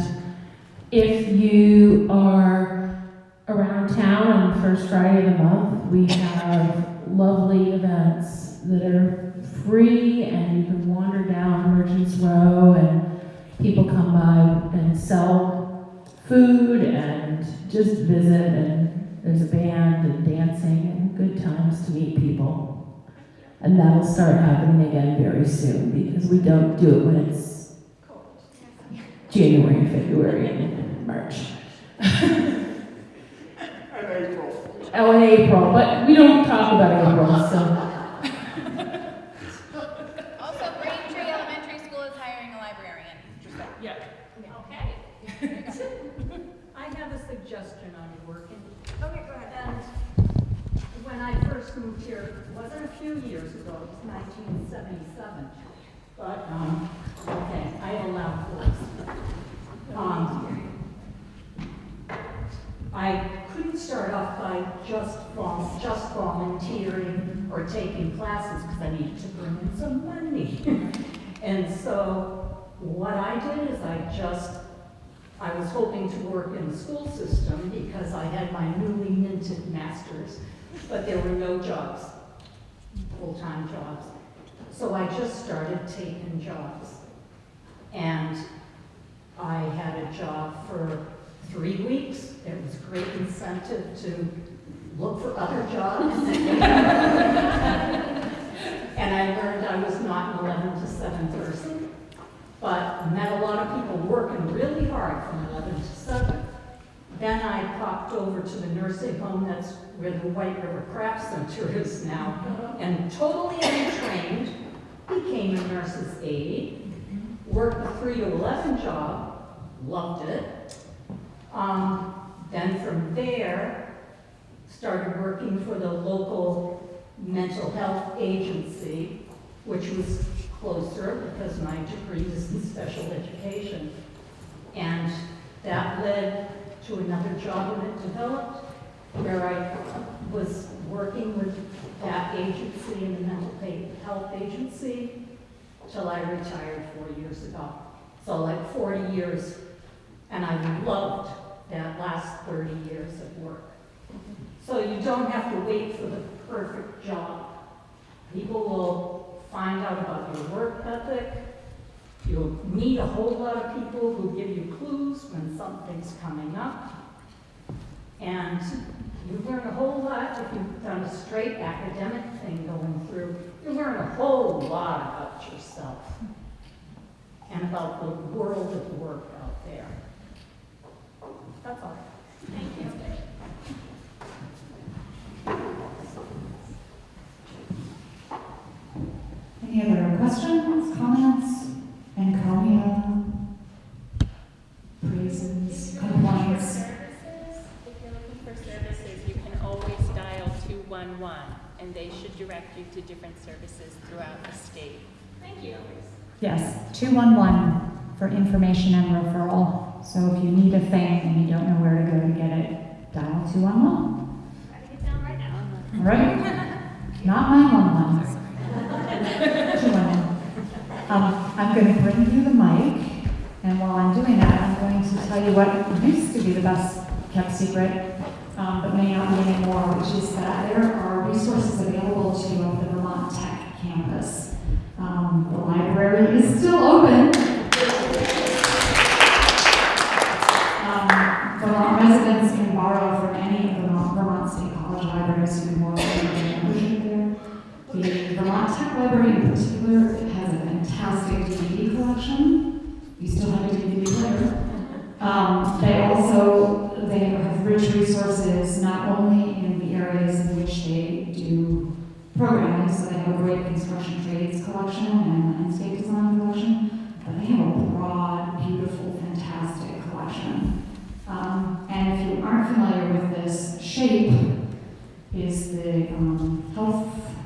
if you are around town on the first Friday of the month, we have lovely events that are free, and you can wander down Merchants Row, and people come by and sell food and just visit, and there's a band and dancing and good times to meet people. And that'll start happening again very soon because we don't do it when it's January and February and March. Oh, in April, but we don't talk about April, so. Also, Braintree Elementary School is hiring a librarian. Yeah. Okay. I have a suggestion on working. Okay, go ahead. And when I first moved here, it wasn't a few years ago, it was nineteen seventy-seven. But, um, okay, I allow a loud voice. Um, I couldn't start off by just vol, just volunteering or taking classes because I needed to bring in some money. And so what I did is I just I was hoping to work in the school system because I had my newly minted master's, but there were no jobs, full-time jobs. So I just started taking jobs. And I had a job for three weeks. There was great incentive to look for other jobs. And I learned I was not an 11 to 7 person but met a lot of people working really hard from 11 to 7. Then I popped over to the nursing home, that's where the White River Craft Center is now, and totally untrained, became a nurse's aide, worked a 3 to 11 job, loved it. Um, then from there, started working for the local mental health agency, which was closer because my degree is in special education. And that led to another job it developed, where I was working with that agency and the mental health agency till I retired four years ago. So like 40 years, and I loved that last 30 years of work. So you don't have to wait for the perfect job. People will find out about your work ethic. You'll meet a whole lot of people who give you clues when something's coming up. And you learn a whole lot if you've done a straight academic thing going through. You learn a whole lot about yourself and about the world of work. That's all. Thank you. Any other questions, comments, encomium, praises, complaints? Services, if you're looking for services, you can always dial 211, and they should direct you to different services throughout the state. Thank you. Yes, 211 for information and referral. So if you need a thing and you don't know where to go to get it, dial 211. Writing it down right now. Right? Not 911. 211. Um, I'm going to bring you the mic, and while I'm doing that, I'm going to tell you what used to be the best kept secret, um, but may not be anymore, which is that there are resources available to you at the Vermont Tech campus. Um, the library Library in particular has a fantastic DVD collection. We still have a DVD player. Um, they also, they have rich resources, not only in the areas in which they do programming, so they have a great construction trades collection and landscape design collection, but they have a broad, beautiful, fantastic collection. Um, and if you aren't familiar with this, SHAPE is the um, health,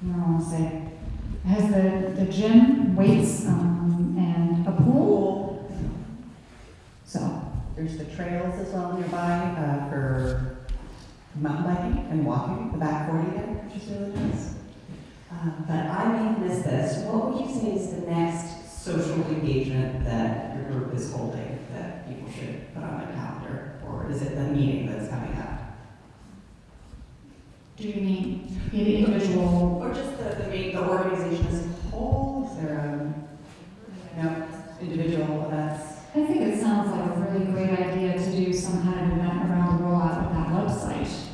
I don't want to say, it has the, the gym, weights, um, and a pool. So, There's the trails as well nearby uh, for mountain biking and walking, the back 40 there, which is really nice. Uh, But I may missed this. What would you say is the next social engagement that your group is holding that people should put on their calendar? Or is it the meeting that's coming up? Do you mean in individual? Or just the, the main, the organization as a whole? Is there, um, you know, individual events? I think it sounds like a really great idea to do some kind of event around the rollout of that website.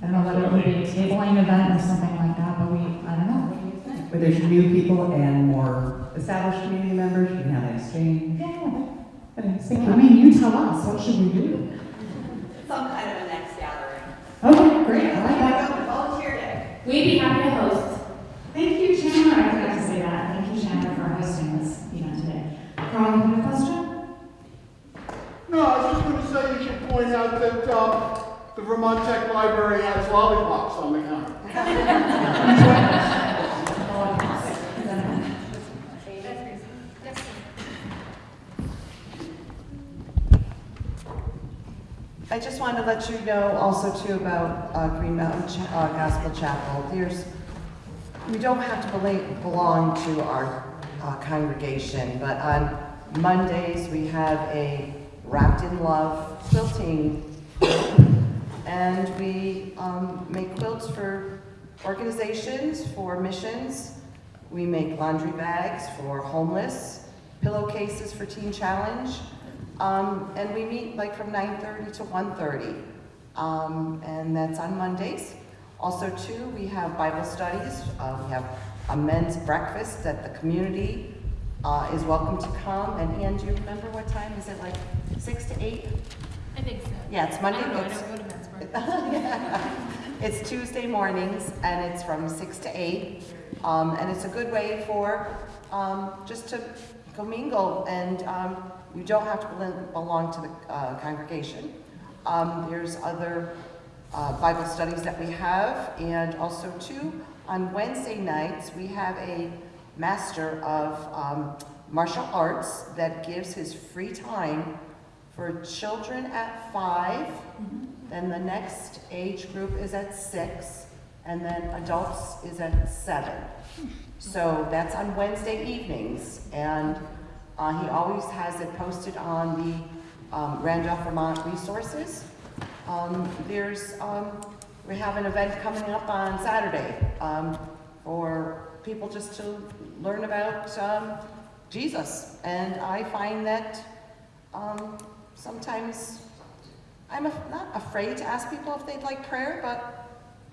I don't know whether it would be a tabling event or something like that, but we, I don't know, what do you think? Where there's new people and more established community members, you can have an exchange. Yeah. I mean, you tell us, what should we do? Some kind of a next gathering. Okay, great, I like that. Volunteer day. We'd be happy to host. Thank you, Chandler, I forgot to say that, thank you, Chandler, for hosting this event today. Carl, you have a question? No, I was just going to say you should point out that uh, the Vermont Tech Library has lollipops on the counter. I just wanted to let you know also too about uh, Green Mountain Cha- uh, Gospel Chapel. There's, we don't have to belong to our uh, congregation, but on Mondays we have a Wrapped in Love quilting and we um, make quilts for organizations, for missions. We make laundry bags for homeless, pillowcases for Teen Challenge, um, and we meet like from 9:30 to 1:30, um, and that's on Mondays. Also, too, we have Bible studies. Uh, we have a men's breakfast that the community uh, is welcome to come. And Anne, do you remember what time? Is it like six to eight? I think so. Yeah, it's Monday. I don't know, I don't go to men's breakfast. Yeah. It's Tuesday mornings, and it's from six to eight. Um, and it's a good way for, um, just to commingle, and, um, you don't have to belong to the, uh, congregation. Um, there's other, uh, Bible studies that we have, and also too, on Wednesday nights, we have a master of, um, martial arts that gives his free time for children at five, then the next age group is at six, and then adults is at seven. So that's on Wednesday evenings, and uh, he always has it posted on the um, Randolph Vermont Resources. Um, there's, um, we have an event coming up on Saturday um, for people just to learn about um, Jesus. And I find that sometimes I'm not afraid to ask people if they'd like prayer, but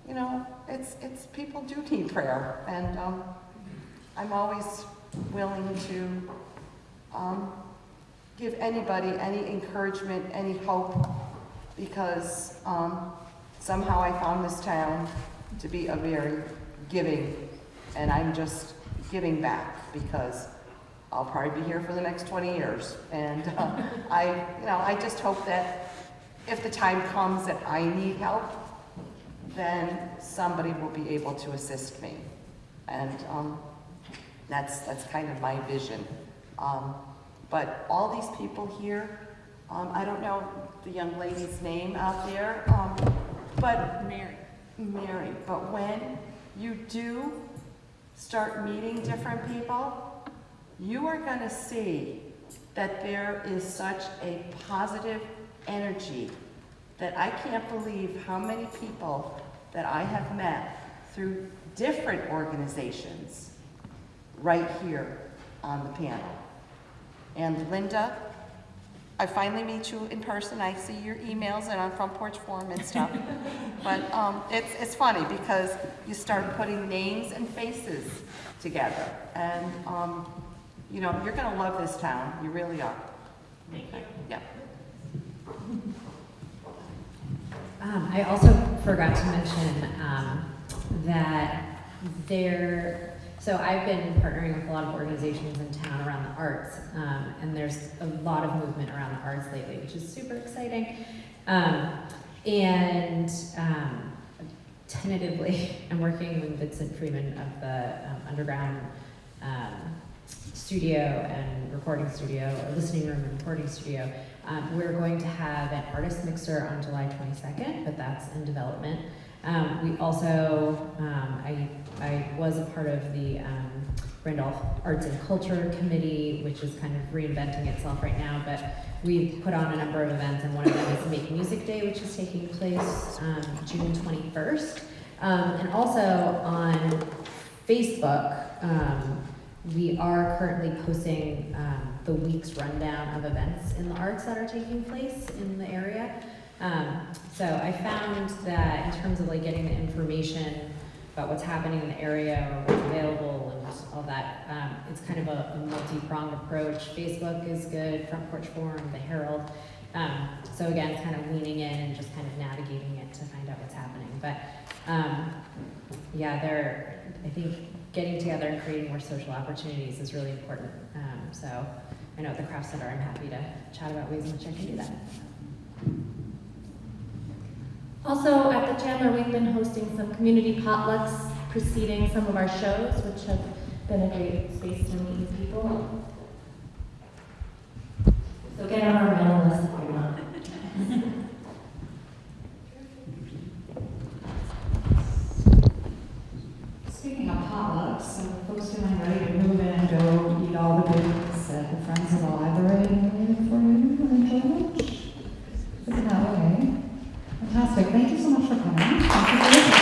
you know, it's it's people do need prayer, and um, I'm always willing to um, give anybody any encouragement, any hope, because um, somehow I found this town to be a very giving, and I'm just giving back because I'll probably be here for the next 20 years, and uh, I, you know, I just hope that if the time comes that I need help, then somebody will be able to assist me. And um, that's, that's kind of my vision. Um, but all these people here, um, I don't know the young lady's name out there, um, but Mary. Mary. But when you do start meeting different people, you are going to see that there is such a positive energy that I can't believe how many people that I have met through different organizations right here on the panel. And Linda, I finally meet you in person. I see your emails and on Front Porch Forum and stuff. but um, it's, it's funny because you start putting names and faces together. And, um, you know, you're going to love this town. You really are. Thank you. Yeah. Um, I also forgot to mention um, that there, so I've been partnering with a lot of organizations in town around the arts, um, and there's a lot of movement around the arts lately, which is super exciting. Um, and um, tentatively, I'm working with Vincent Freeman of the um, Underground um, Studio and Recording Studio, or Listening Room and Recording Studio. Um, we're going to have an artist mixer on July 22nd, but that's in development. Um, we also, um, I, I was a part of the um, Randolph Arts and Culture Committee, which is kind of reinventing itself right now, but we put on a number of events, and one of them is Make Music Day, which is taking place um, June 21st. Um, and also on Facebook, um, we are currently posting the week's rundown of events in the arts that are taking place in the area. Um, so I found that in terms of like getting the information about what's happening in the area or what's available and all that, um, it's kind of a, a multi-pronged approach. Facebook is good, Front Porch Forum, the Herald. Um, so again, kind of leaning in and just kind of navigating it to find out what's happening. But um, yeah, there, I think getting together and creating more social opportunities is really important. Um, so I know at the Craft Center, I'm happy to chat about ways in which I can do that. Also, at the Chandler, we've been hosting some community potlucks preceding some of our shows, which have been a great space to meet people. So get on our mailing list if you want. Speaking of potlucks, so folks feeling ready to move in and go eat all the goodies Bem, bem.